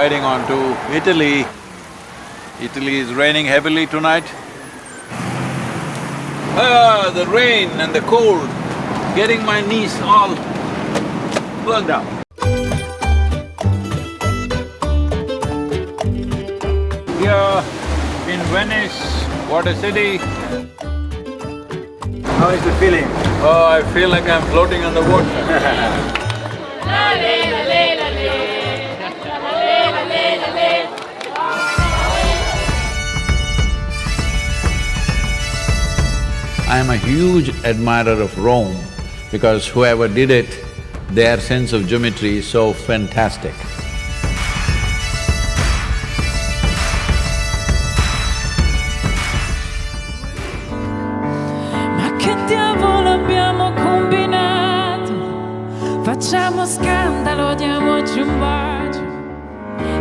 riding on to Italy. Italy is raining heavily tonight. Ah, the rain and the cold, getting my knees all plugged up. Here in Venice, what a city. How is the feeling? Oh, I feel like I'm floating on the water. I am a huge admirer of Rome because whoever did it, their sense of geometry is so fantastic. Ma che diavolo abbiamo combinato? Facciamo scandalo, diamoci un bacio.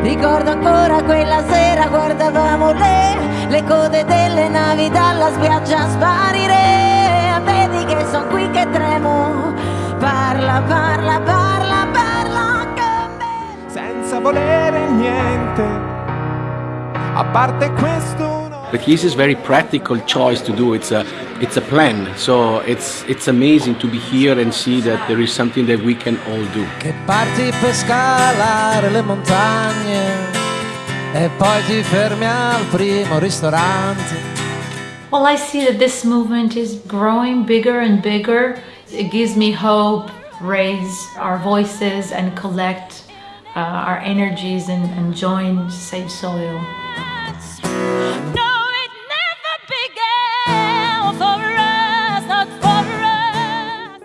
Ricordo ancora quella sera guardavamo le, le code delle navi dalla spiaggia sparire Parla, parla, parla, parla con me senza volere niente. A parte questo no. The Keys is very practical choice to do. It's a it's a plan. So it's it's amazing to be here and see that there is something that we can all do. Che parti per scalare le montagne e poi ti fermi al primo ristorante. Well, I see that this movement is growing bigger and bigger. It gives me hope, raise our voices and collect uh, our energies and, and join to save soil. No, it never began for us, not for us.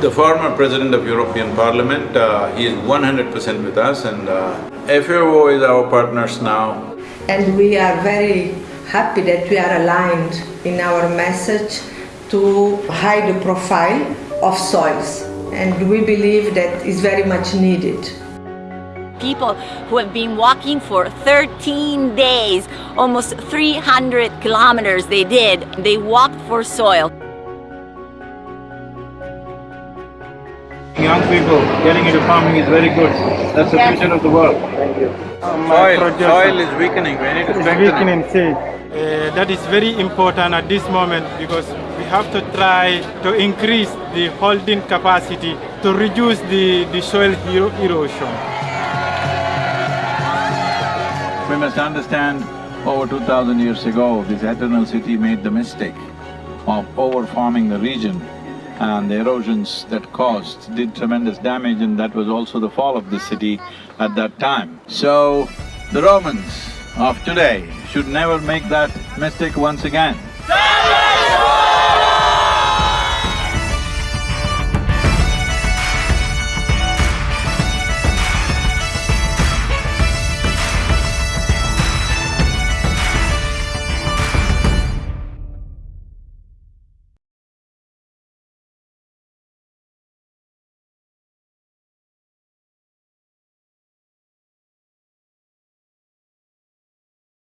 The former president of European Parliament, uh, he is one hundred percent with us and uh, FAO is our partners now. And we are very happy that we are aligned in our message to hide the profile of soils. And we believe that is very much needed. people who have been walking for 13 days, almost 300 kilometers they did. They walked for soil. Young people getting into farming is very good. That's the future of the world. Thank you. Soil, soil is weakening, we need to strengthen it. weakening. Uh, that is very important at this moment because we have to try to increase the holding capacity to reduce the, the soil ero- erosion. We must understand, over two thousand years ago, this eternal city made the mistake of over-farming the region and the erosions that caused did tremendous damage and that was also the fall of the city at that time. So, the Romans of today should never make that mistake once again.